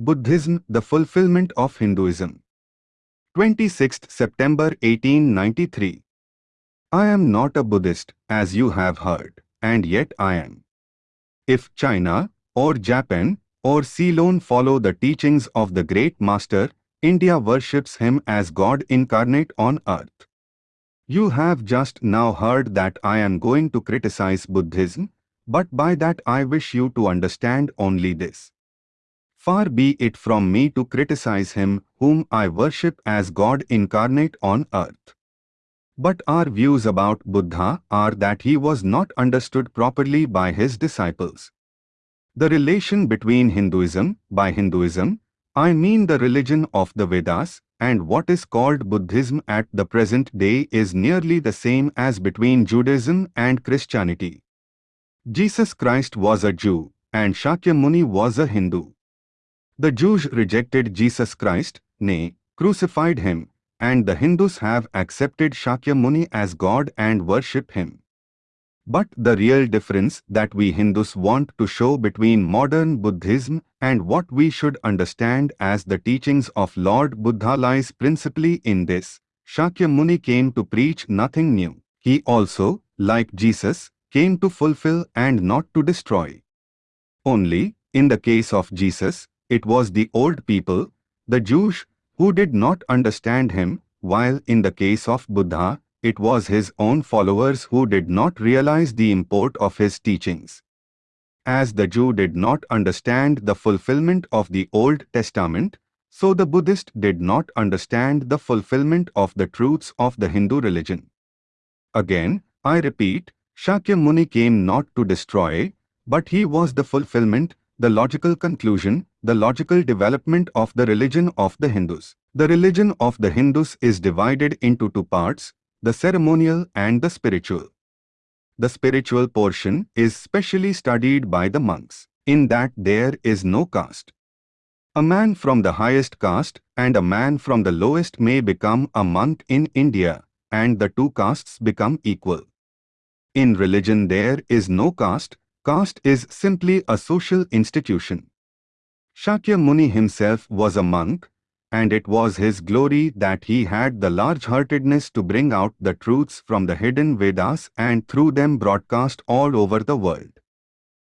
Buddhism, the fulfillment of Hinduism. 26th September 1893. I am not a Buddhist, as you have heard, and yet I am. If China, or Japan, or Ceylon follow the teachings of the great master, India worships him as God incarnate on earth. You have just now heard that I am going to criticize Buddhism, but by that I wish you to understand only this. Far be it from me to criticize him whom I worship as God incarnate on earth. But our views about Buddha are that he was not understood properly by his disciples. The relation between Hinduism, by Hinduism, I mean the religion of the Vedas, and what is called Buddhism at the present day is nearly the same as between Judaism and Christianity. Jesus Christ was a Jew, and Shakyamuni was a Hindu. The Jews rejected Jesus Christ, nay, crucified him, and the Hindus have accepted Shakyamuni as God and worship him. But the real difference that we Hindus want to show between modern Buddhism and what we should understand as the teachings of Lord Buddha lies principally in this. Shakyamuni came to preach nothing new. He also, like Jesus, came to fulfill and not to destroy. Only, in the case of Jesus, it was the old people, the Jews, who did not understand him, while in the case of Buddha, it was his own followers who did not realize the import of his teachings. As the Jew did not understand the fulfillment of the Old Testament, so the Buddhist did not understand the fulfillment of the truths of the Hindu religion. Again, I repeat, Shakyamuni came not to destroy, but he was the fulfillment, the logical conclusion, the logical development of the religion of the Hindus. The religion of the Hindus is divided into two parts, the ceremonial and the spiritual. The spiritual portion is specially studied by the monks, in that there is no caste. A man from the highest caste and a man from the lowest may become a monk in India, and the two castes become equal. In religion there is no caste, caste is simply a social institution. Shakyamuni himself was a monk, and it was his glory that he had the large-heartedness to bring out the truths from the hidden Vedas and through them broadcast all over the world.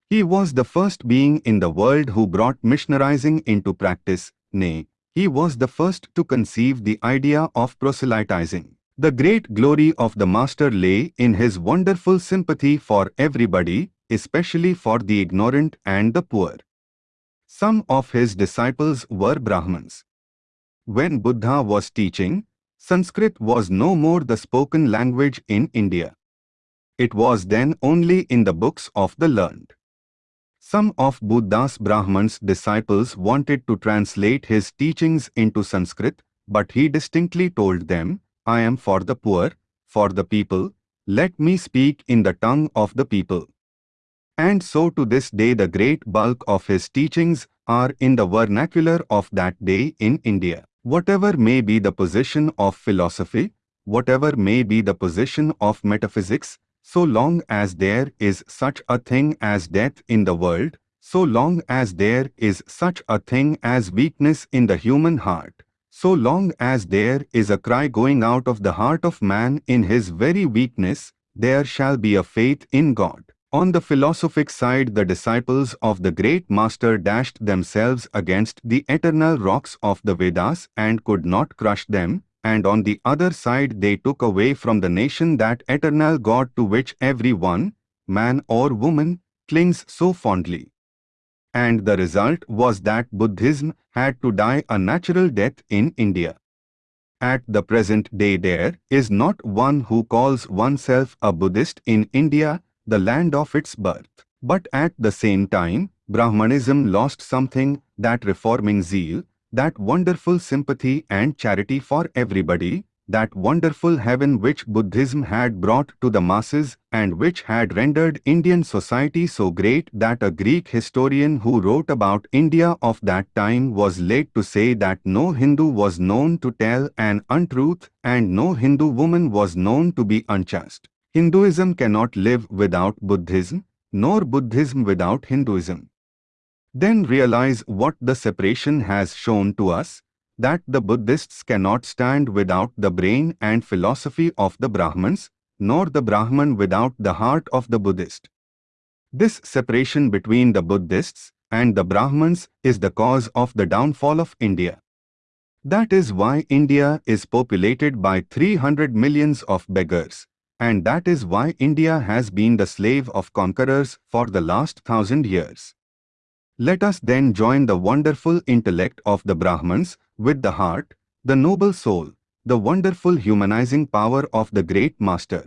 He was the first being in the world who brought missionarizing into practice, nay, he was the first to conceive the idea of proselytizing. The great glory of the Master lay in his wonderful sympathy for everybody, especially for the ignorant and the poor. Some of his disciples were Brahmins. When Buddha was teaching, Sanskrit was no more the spoken language in India. It was then only in the books of the learned. Some of Buddha's Brahmins' disciples wanted to translate his teachings into Sanskrit, but he distinctly told them, I am for the poor, for the people, let me speak in the tongue of the people. And so to this day the great bulk of his teachings are in the vernacular of that day in India. Whatever may be the position of philosophy, whatever may be the position of metaphysics, so long as there is such a thing as death in the world, so long as there is such a thing as weakness in the human heart, so long as there is a cry going out of the heart of man in his very weakness, there shall be a faith in God. On the philosophic side the disciples of the great master dashed themselves against the eternal rocks of the Vedas and could not crush them, and on the other side they took away from the nation that eternal God to which every one, man or woman, clings so fondly. And the result was that Buddhism had to die a natural death in India. At the present day there is not one who calls oneself a Buddhist in India the land of its birth. But at the same time, Brahmanism lost something, that reforming zeal, that wonderful sympathy and charity for everybody, that wonderful heaven which Buddhism had brought to the masses and which had rendered Indian society so great that a Greek historian who wrote about India of that time was led to say that no Hindu was known to tell an untruth and no Hindu woman was known to be unchaste. Hinduism cannot live without Buddhism, nor Buddhism without Hinduism. Then realize what the separation has shown to us, that the Buddhists cannot stand without the brain and philosophy of the Brahmins, nor the Brahman without the heart of the Buddhist. This separation between the Buddhists and the Brahmins is the cause of the downfall of India. That is why India is populated by 300 millions of beggars, and that is why India has been the slave of conquerors for the last thousand years. Let us then join the wonderful intellect of the Brahmins with the heart, the noble soul, the wonderful humanizing power of the great master,